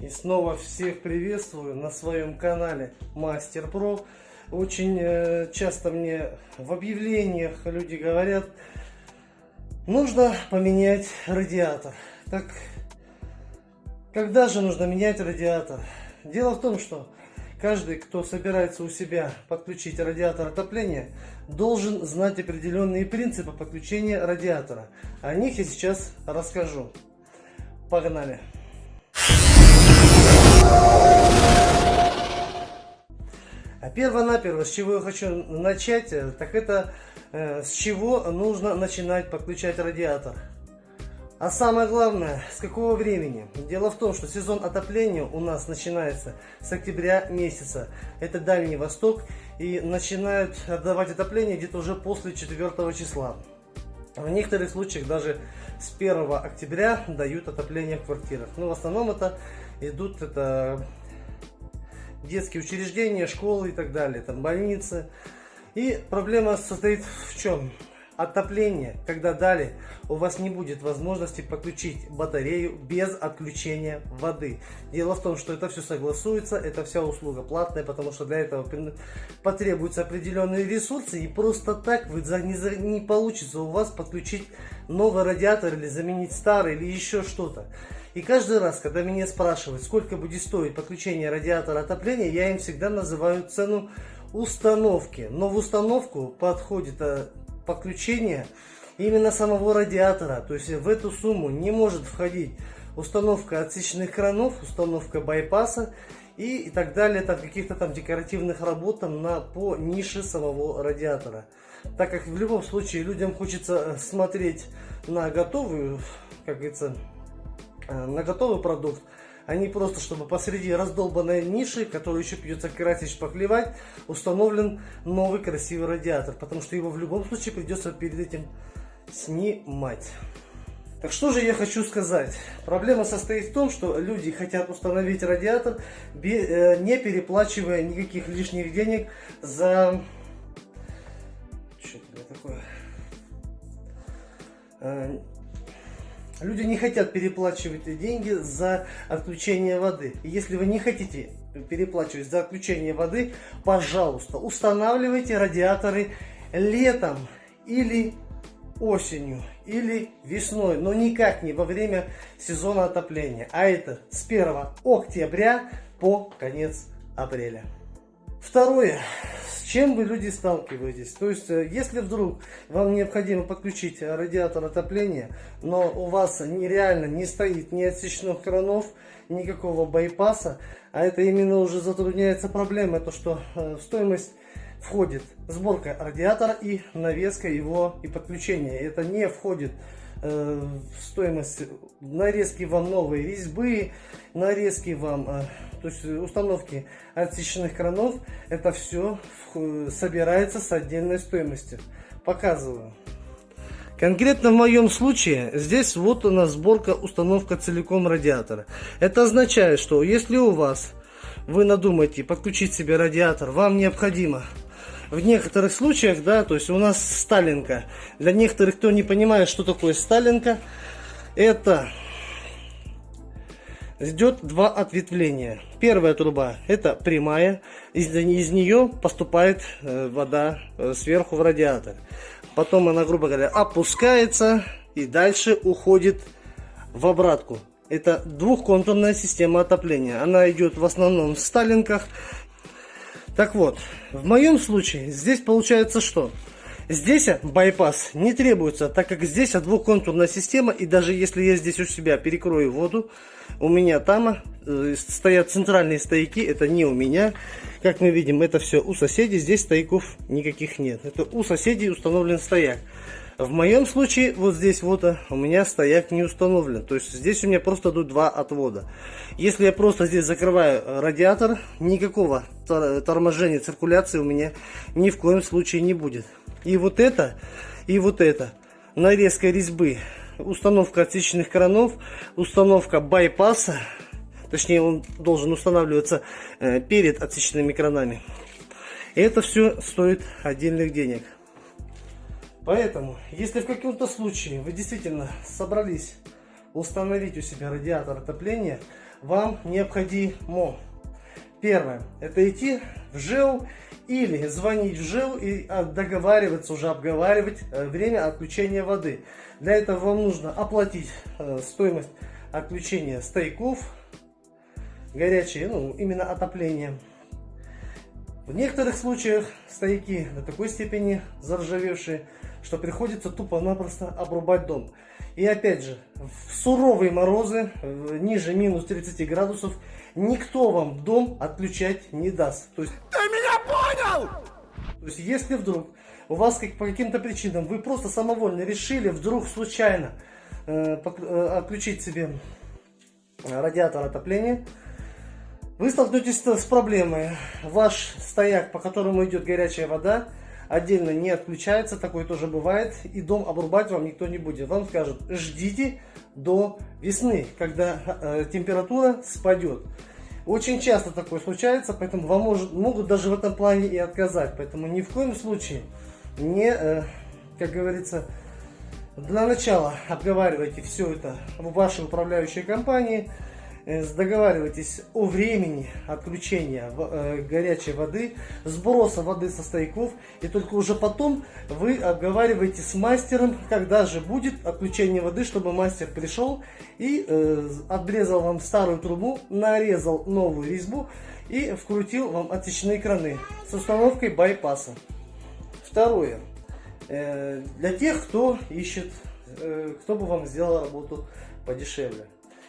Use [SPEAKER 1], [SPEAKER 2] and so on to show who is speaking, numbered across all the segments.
[SPEAKER 1] И снова всех приветствую на своем канале Мастер Про. Очень э, часто мне в объявлениях люди говорят, нужно поменять радиатор. Так, когда же нужно менять радиатор? Дело в том, что каждый, кто собирается у себя подключить радиатор отопления, должен знать определенные принципы подключения радиатора. О них я сейчас расскажу. Погнали! А перво-наперво, с чего я хочу начать, э, так это э, с чего нужно начинать подключать радиатор. А самое главное, с какого времени? Дело в том, что сезон отопления у нас начинается с октября месяца. Это Дальний Восток. И начинают отдавать отопление где-то уже после 4 числа. В некоторых случаях даже с 1 октября дают отопление в квартирах. Но в основном это идут это детские учреждения, школы и так далее, там больницы. И проблема состоит в чем? Отопление, когда далее у вас не будет возможности подключить батарею без отключения воды. Дело в том, что это все согласуется, это вся услуга платная, потому что для этого потребуются определенные ресурсы, и просто так вы не, не получится у вас подключить новый радиатор или заменить старый или еще что-то. И каждый раз, когда меня спрашивают, сколько будет стоить подключение радиатора отопления, я им всегда называю цену установки. Но в установку подходит э, подключение именно самого радиатора. То есть в эту сумму не может входить установка отсечных кранов, установка байпаса и, и так далее, там каких-то там декоративных работ там, на, по нише самого радиатора. Так как в любом случае людям хочется смотреть на готовую, как говорится, Э, на готовый продукт, не просто, чтобы посреди раздолбанной ниши, которую еще придется красить, шпаклевать, установлен новый красивый радиатор, потому что его в любом случае придется перед этим снимать. Так что же я хочу сказать? Проблема состоит в том, что люди хотят установить радиатор, э, не переплачивая никаких лишних денег за... Что это такое? Люди не хотят переплачивать деньги за отключение воды. И если вы не хотите переплачивать за отключение воды, пожалуйста, устанавливайте радиаторы летом или осенью или весной, но никак не во время сезона отопления. А это с 1 октября по конец апреля. Второе чем вы, люди, сталкиваетесь? То есть, э, если вдруг вам необходимо подключить радиатор отопления, но у вас нереально не стоит ни отсечных кранов, никакого байпаса, а это именно уже затрудняется проблема, то что э, в стоимость входит сборка радиатора и навеска его и подключение. Это не входит э, стоимость нарезки вам новой резьбы, нарезки вам то есть установки отсеченных кранов, это все собирается с отдельной стоимостью. Показываю. Конкретно в моем случае, здесь вот у нас сборка, установка целиком радиатора. Это означает, что если у вас, вы надумаете подключить себе радиатор, вам необходимо в некоторых случаях, да, то есть у нас сталинка. Для некоторых, кто не понимает, что такое сталинка, это идет два ответвления. Первая труба это прямая, из, из нее поступает э, вода э, сверху в радиатор. Потом она, грубо говоря, опускается и дальше уходит в обратку. Это двухконтурная система отопления. Она идет в основном в сталинках. Так вот, в моем случае здесь получается что? Здесь байпас не требуется, так как здесь двухконтурная система, и даже если я здесь у себя перекрою воду, у меня там э, стоят центральные стояки, это не у меня. Как мы видим, это все у соседей, здесь стояков никаких нет. Это у соседей установлен стояк. В моем случае, вот здесь вот у меня стояк не установлен. То есть здесь у меня просто идут два отвода. Если я просто здесь закрываю радиатор, никакого торможения циркуляции у меня ни в коем случае не будет. И вот это, и вот это. Нарезка резьбы, установка отсечных кранов, установка байпаса. Точнее, он должен устанавливаться э, перед отсечными кранами. Это все стоит отдельных денег. Поэтому, если в каком-то случае вы действительно собрались установить у себя радиатор отопления, вам необходимо. Первое, это идти в ЖЭУ или звонить в ЖЭУ и а, договариваться, уже обговаривать э, время отключения воды. Для этого вам нужно оплатить э, стоимость отключения стояков, горячие, ну, именно отопление. В некоторых случаях стояки до такой степени заржавевшие, что приходится тупо-напросто обрубать дом. И опять же, в суровые морозы, ниже минус 30 градусов, никто вам дом отключать не даст. То есть, Ты меня понял? То есть, если вдруг у вас как, по каким-то причинам вы просто самовольно решили вдруг случайно э, э, отключить себе радиатор отопления, вы столкнетесь с проблемой. Ваш стояк, по которому идет горячая вода, отдельно не отключается, такое тоже бывает, и дом обрубать вам никто не будет. Вам скажут, ждите до весны, когда э, температура спадет. Очень часто такое случается, поэтому вам может, могут даже в этом плане и отказать. Поэтому ни в коем случае не, э, как говорится, для начала обговаривайте все это в вашей управляющей компании, договаривайтесь о времени отключения э, горячей воды, сброса воды со стояков, и только уже потом вы обговариваете с мастером, когда же будет отключение воды, чтобы мастер пришел и э, отрезал вам старую трубу, нарезал новую резьбу и вкрутил вам отсечные краны с установкой байпаса. Второе. Э, для тех, кто ищет, э, кто бы вам сделал работу подешевле.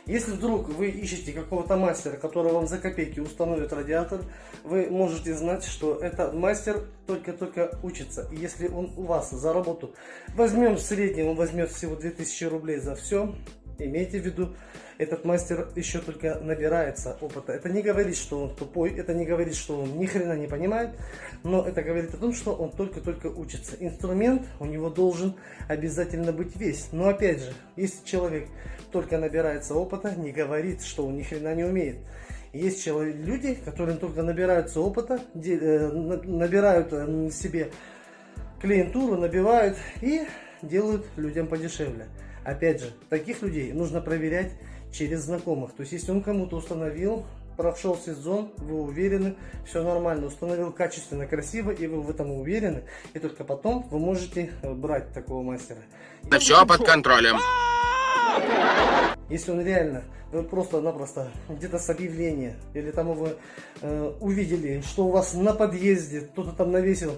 [SPEAKER 1] Если вдруг вы ищете какого-то мастера, который вам за копейки установит радиатор, вы можете знать, что этот мастер только-только учится. И если он у вас за работу возьмем в среднем, он возьмет всего 2000 рублей за все, имейте в виду, этот мастер еще только набирается опыта. Это не говорит, что он тупой, это не говорит, что он ни хрена не понимает, но это говорит о том, что он только-только учится. Инструмент у него должен обязательно быть весь. Но опять же, если человек только набирается опыта, не говорит, что он ни хрена не умеет. Есть человек, люди, которые только набираются опыта, э, набирают э, себе клиентуру, набивают и делают людям подешевле. Опять же, таких людей нужно проверять через знакомых. То есть, если он кому-то установил, прошел сезон, вы уверены, все нормально, установил качественно, красиво, и вы в этом уверены, и только потом вы можете э, брать такого мастера.
[SPEAKER 2] Это все под контролем.
[SPEAKER 1] Если он реально, вы просто-напросто где-то с объявления, или там вы э, увидели, что у вас на подъезде кто-то там навесил,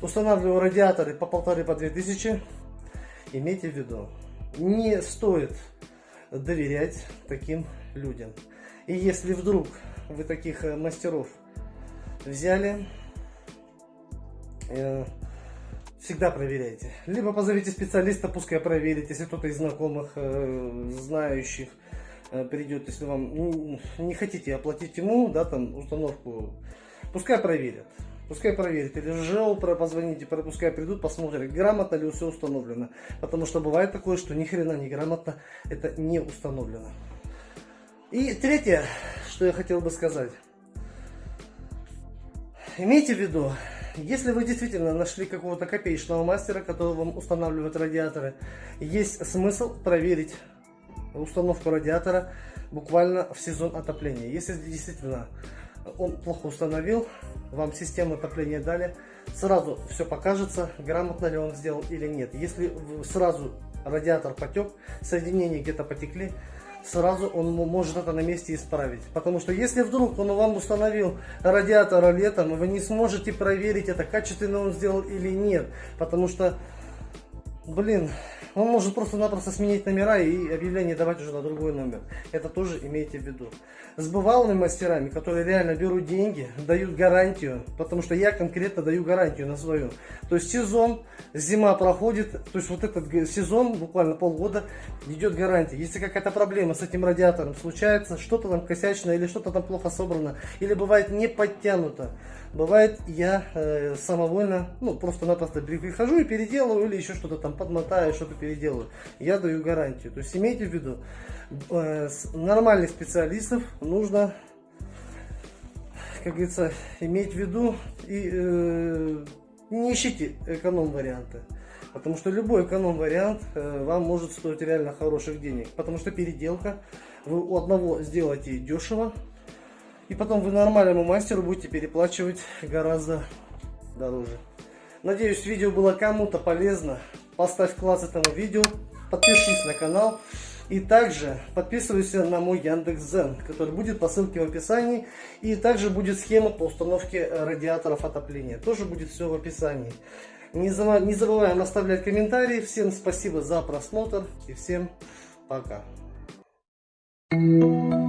[SPEAKER 1] устанавливал радиаторы по полторы, по две тысячи, имейте в виду, не стоит доверять таким людям. И если вдруг вы таких э, мастеров взяли, э, всегда проверяйте. Либо позовите специалиста, пускай проверит, если кто-то из знакомых, э, знающих придет, если вам не хотите оплатить ему, да, там установку, пускай проверят. Пускай проверят. Или ЖЭО позвоните, пускай придут, посмотрят, грамотно ли все установлено. Потому что бывает такое, что ни хрена не грамотно это не установлено. И третье, что я хотел бы сказать. Имейте в виду, если вы действительно нашли какого-то копеечного мастера, который вам устанавливает радиаторы, есть смысл проверить установку радиатора буквально в сезон отопления. Если действительно он плохо установил, вам систему отопления дали, сразу все покажется, грамотно ли он сделал или нет. Если сразу радиатор потек, соединения где-то потекли, сразу он может это на месте исправить. Потому что если вдруг он вам установил радиатор летом, вы не сможете проверить, это качественно он сделал или нет. Потому что, блин, он может просто-напросто сменить номера и объявление давать уже на другой номер. Это тоже имейте в виду. С бывалыми мастерами, которые реально берут деньги, дают гарантию, потому что я конкретно даю гарантию на свою. То есть сезон, зима проходит, то есть вот этот сезон, буквально полгода, идет гарантия. Если какая-то проблема с этим радиатором случается, что-то там косячно или что-то там плохо собрано, или бывает не подтянуто, Бывает, я э, самовольно, ну, просто-напросто прихожу и переделываю, или еще что-то там подмотаю, что-то переделаю. Я даю гарантию. То есть имейте в виду, э, нормальных специалистов нужно, как говорится, иметь в виду и э, не ищите эконом-варианты. Потому что любой эконом-вариант э, вам может стоить реально хороших денег. Потому что переделка Вы у одного сделаете дешево, и потом вы нормальному мастеру будете переплачивать гораздо дороже. Надеюсь, видео было кому-то полезно. Поставь класс этому видео, подпишись на канал. И также подписывайся на мой Яндекс.Зен, который будет по ссылке в описании. И также будет схема по установке радиаторов отопления. Тоже будет все в описании. Не забываем оставлять комментарии. Всем спасибо за просмотр и всем пока. Thank you.